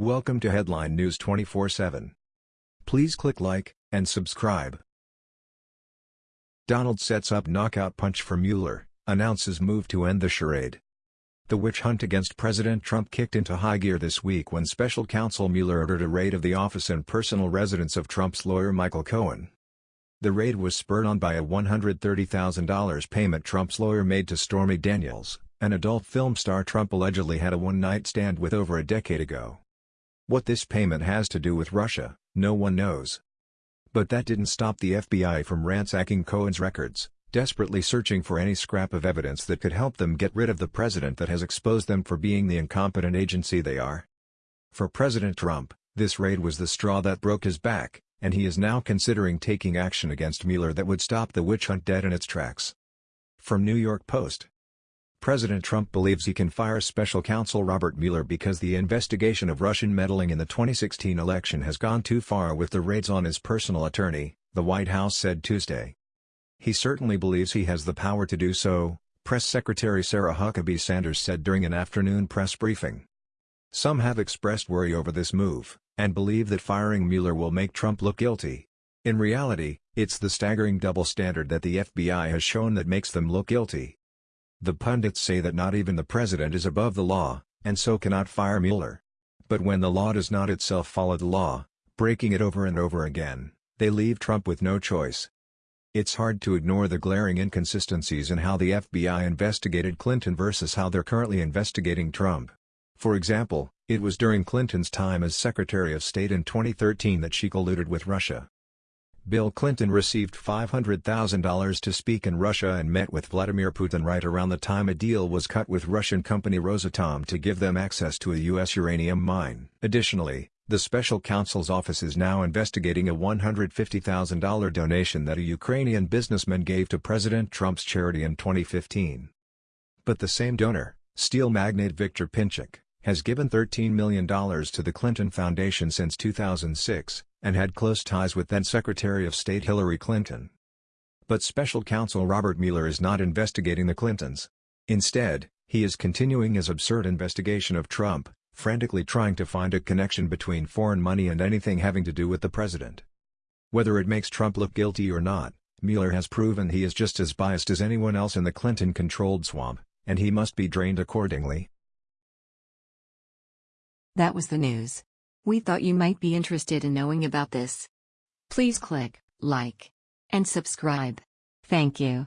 Welcome to Headline News 24/7. Please click like and subscribe. Donald sets up knockout punch for Mueller, announces move to end the charade. The witch hunt against President Trump kicked into high gear this week when special counsel Mueller ordered a raid of the office and personal residence of Trump's lawyer Michael Cohen. The raid was spurred on by a $130,000 payment Trump's lawyer made to Stormy Daniels, an adult film star Trump allegedly had a one-night stand with over a decade ago. What this payment has to do with Russia, no one knows. But that didn't stop the FBI from ransacking Cohen's records, desperately searching for any scrap of evidence that could help them get rid of the president that has exposed them for being the incompetent agency they are. For President Trump, this raid was the straw that broke his back, and he is now considering taking action against Mueller that would stop the witch hunt dead in its tracks. From New York Post President Trump believes he can fire special counsel Robert Mueller because the investigation of Russian meddling in the 2016 election has gone too far with the raids on his personal attorney, the White House said Tuesday. He certainly believes he has the power to do so, Press Secretary Sarah Huckabee Sanders said during an afternoon press briefing. Some have expressed worry over this move, and believe that firing Mueller will make Trump look guilty. In reality, it's the staggering double standard that the FBI has shown that makes them look guilty. The pundits say that not even the president is above the law, and so cannot fire Mueller. But when the law does not itself follow the law, breaking it over and over again, they leave Trump with no choice. It's hard to ignore the glaring inconsistencies in how the FBI investigated Clinton versus how they're currently investigating Trump. For example, it was during Clinton's time as Secretary of State in 2013 that she colluded with Russia. Bill Clinton received $500,000 to speak in Russia and met with Vladimir Putin right around the time a deal was cut with Russian company Rosatom to give them access to a U.S. uranium mine. Additionally, the special counsel's office is now investigating a $150,000 donation that a Ukrainian businessman gave to President Trump's charity in 2015. But the same donor, steel magnate Viktor Pinchuk, has given $13 million to the Clinton Foundation since 2006, and had close ties with then-Secretary of State Hillary Clinton. But special counsel Robert Mueller is not investigating the Clintons. Instead, he is continuing his absurd investigation of Trump, frantically trying to find a connection between foreign money and anything having to do with the president. Whether it makes Trump look guilty or not, Mueller has proven he is just as biased as anyone else in the Clinton-controlled swamp, and he must be drained accordingly. That was the news. We thought you might be interested in knowing about this. Please click like and subscribe. Thank you.